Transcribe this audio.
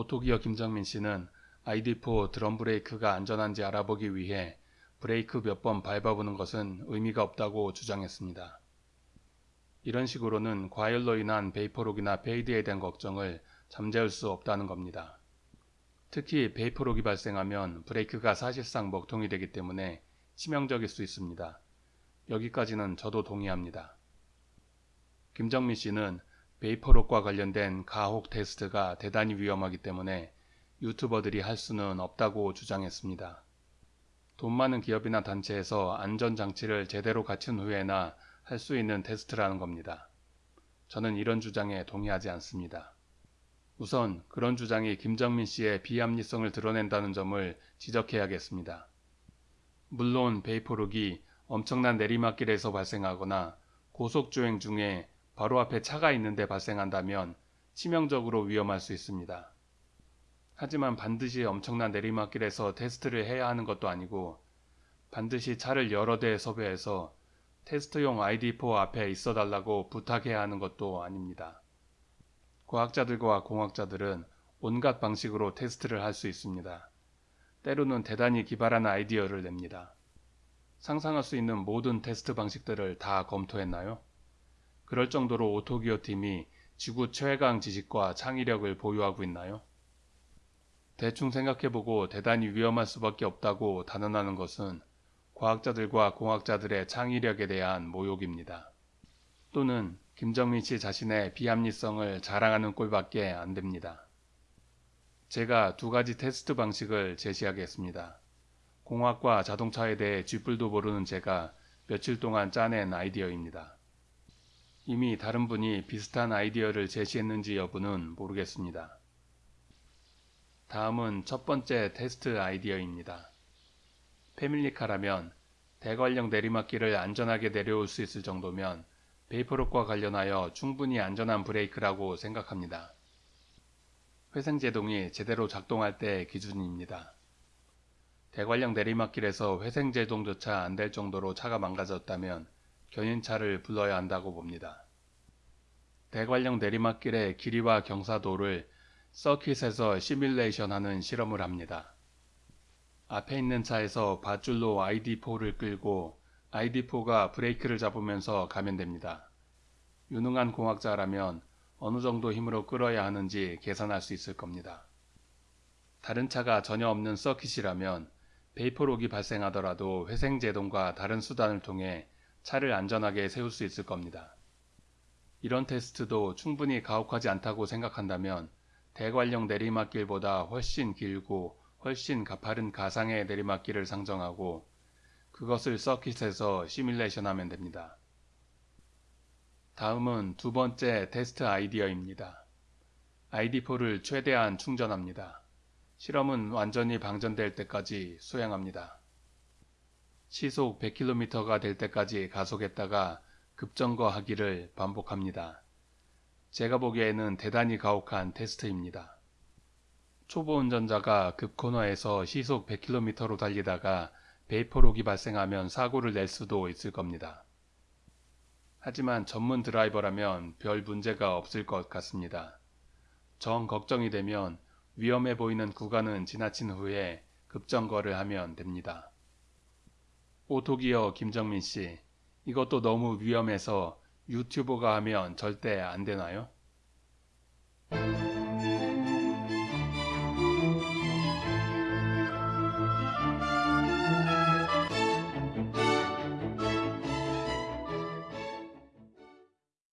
오토기어 김정민 씨는 ID4 드럼 브레이크가 안전한지 알아보기 위해 브레이크 몇 번 밟아보는 것은 의미가 없다고 주장했습니다. 이런 식으로는 과열로 인한 vapor lock이나 fade에 대한 걱정을 잠재울 수 없다는 겁니다. 특히 vapor lock이 발생하면 브레이크가 사실상 먹통이 되기 때문에 치명적일 수 있습니다. 여기까지는 저도 동의합니다. 김정민 씨는 베이퍼록과 관련된 가혹 테스트가 대단히 위험하기 때문에 유튜버들이 할 수는 없다고 주장했습니다. 돈 많은 기업이나 단체에서 안전장치를 제대로 갖춘 후에나 할 수 있는 테스트라는 겁니다. 저는 이런 주장에 동의하지 않습니다. 우선 그런 주장이 김정민 씨의 비합리성을 드러낸다는 점을 지적해야겠습니다. 물론 베이퍼록이 엄청난 내리막길에서 발생하거나 고속주행 중에 바로 앞에 차가 있는데 발생한다면 치명적으로 위험할 수 있습니다. 하지만 반드시 엄청난 내리막길에서 테스트를 해야 하는 것도 아니고 반드시 차를 여러 대 섭외해서 테스트용 ID4 앞에 있어 달라고 부탁해야 하는 것도 아닙니다. 과학자들과 공학자들은 온갖 방식으로 테스트를 할 수 있습니다. 때로는 대단히 기발한 아이디어를 냅니다. 상상할 수 있는 모든 테스트 방식들을 다 검토했나요? 그럴 정도로 오토기어 팀이 지구 최강 지식과 창의력을 보유하고 있나요? 대충 생각해보고 대단히 위험할 수밖에 없다고 단언하는 것은 과학자들과 공학자들의 창의력에 대한 모욕입니다. 또는 김정민 씨 자신의 비합리성을 자랑하는 꼴밖에 안 됩니다. 제가 두 가지 테스트 방식을 제시하겠습니다. 공학과 자동차에 대해 쥐뿔도 모르는 제가 며칠 동안 짜낸 아이디어입니다. 이미 다른 분이 비슷한 아이디어를 제시했는지 여부는 모르겠습니다. 다음은 첫 번째 테스트 아이디어입니다. 패밀리카라면 대관령 내리막길을 안전하게 내려올 수 있을 정도면 베이퍼록과 관련하여 충분히 안전한 브레이크라고 생각합니다. 회생제동이 제대로 작동할 때의 기준입니다. 대관령 내리막길에서 회생제동조차 안 될 정도로 차가 망가졌다면 견인차를 불러야 한다고 봅니다. 대관령 내리막길의 길이와 경사도를 서킷에서 시뮬레이션 하는 실험을 합니다. 앞에 있는 차에서 밧줄로 ID4를 끌고 ID4가 브레이크를 잡으면서 가면 됩니다. 유능한 공학자라면 어느 정도 힘으로 끌어야 하는지 계산할 수 있을 겁니다. 다른 차가 전혀 없는 서킷이라면 베이퍼록이 발생하더라도 회생제동과 다른 수단을 통해 차를 안전하게 세울 수 있을 겁니다. 이런 테스트도 충분히 가혹하지 않다고 생각한다면 대관령 내리막길보다 훨씬 길고 훨씬 가파른 가상의 내리막길을 상정하고 그것을 서킷에서 시뮬레이션 하면 됩니다. 다음은 두 번째 테스트 아이디어입니다. ID4를 최대한 충전합니다. 실험은 완전히 방전될 때까지 수행합니다. 시속 100km가 될 때까지 가속했다가 급정거하기를 반복합니다. 제가 보기에는 대단히 가혹한 테스트입니다. 초보 운전자가 급코너에서 시속 100km로 달리다가 베이퍼록이 발생하면 사고를 낼 수도 있을 겁니다. 하지만 전문 드라이버라면 별 문제가 없을 것 같습니다. 정 걱정이 되면 위험해 보이는 구간은 지나친 후에 급정거를 하면 됩니다. 오토기어 김정민 씨, 이것도 너무 위험해서 유튜버가 하면 절대 안 되나요?